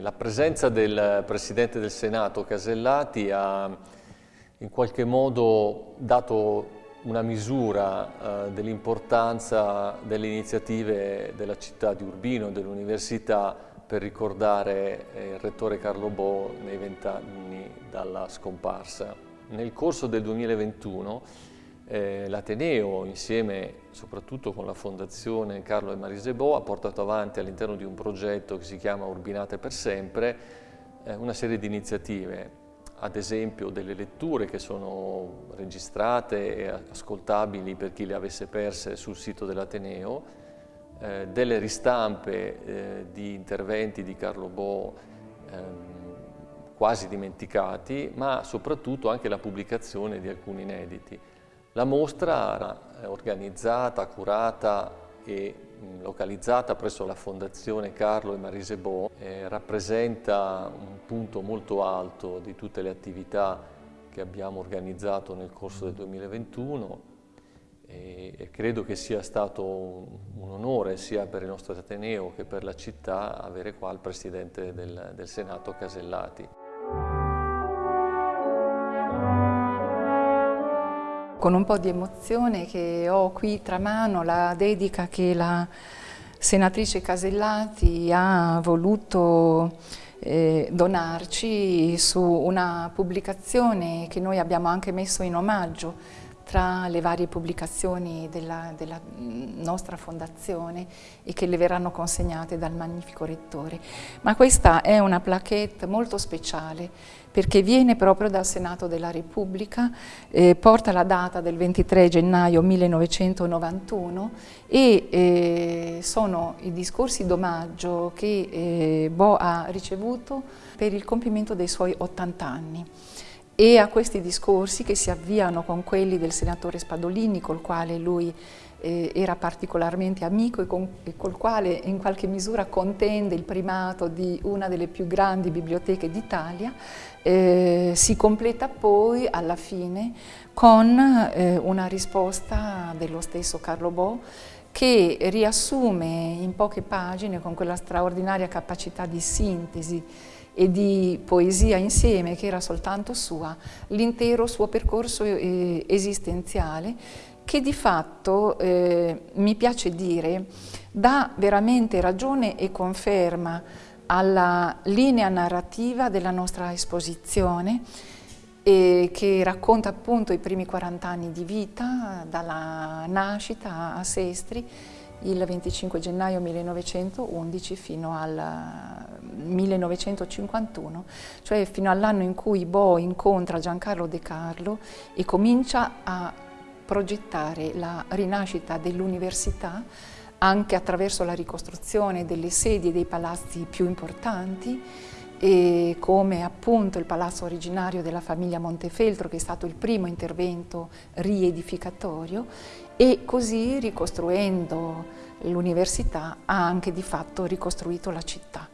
La presenza del Presidente del Senato Casellati ha in qualche modo dato una misura eh, dell'importanza delle iniziative della città di Urbino, dell'Università, per ricordare eh, il Rettore Carlo Bo nei vent'anni dalla scomparsa. Nel corso del 2021 eh, L'Ateneo, insieme soprattutto con la Fondazione Carlo e Marise Bo, ha portato avanti all'interno di un progetto che si chiama Urbinate per sempre una serie di iniziative, ad esempio delle letture che sono registrate e ascoltabili per chi le avesse perse sul sito dell'Ateneo, eh, delle ristampe eh, di interventi di Carlo Bo ehm, quasi dimenticati, ma soprattutto anche la pubblicazione di alcuni inediti. La mostra organizzata, curata e localizzata presso la Fondazione Carlo e Marise Bo eh, rappresenta un punto molto alto di tutte le attività che abbiamo organizzato nel corso del 2021 e, credo che sia stato un, un, onore sia per il nostro Ateneo che per la città avere qua il Presidente del, del Senato Casellati. Con un po' di emozione che ho qui tra mano la dedica che la senatrice Casellati ha voluto eh, donarci su una pubblicazione che noi abbiamo anche messo in omaggio tra le varie pubblicazioni della, della, nostra fondazione e che le verranno consegnate dal magnifico rettore. Ma questa è una plaquette molto speciale perché viene proprio dal Senato della Repubblica, eh, porta la data del 23 gennaio 1991 e eh, sono i discorsi d'omaggio che eh, Bo ha ricevuto per il compimento dei suoi 80 anni e a questi discorsi che si avviano con quelli del senatore Spadolini col quale lui eh, era particolarmente amico e, con, e, col quale in qualche misura contende il primato di una delle più grandi biblioteche d'Italia, eh, si completa poi alla fine con eh, una risposta dello stesso Carlo Bo che riassume in poche pagine con quella straordinaria capacità di sintesi e di poesia insieme che era soltanto sua, l'intero suo percorso eh, esistenziale che di fatto, eh, mi piace dire, dà veramente ragione e conferma alla linea narrativa della nostra esposizione e che racconta appunto i primi 40 anni di vita, dalla nascita a Sestri, il 25 gennaio 1911 fino al 1951, cioè fino all'anno in cui Bo incontra Giancarlo De Carlo e comincia a progettare la rinascita dell'università anche attraverso la ricostruzione delle sedi e dei palazzi più importanti e come appunto il palazzo originario della famiglia Montefeltro che è stato il primo intervento riedificatorio e così ricostruendo l'università ha anche di fatto ricostruito la città.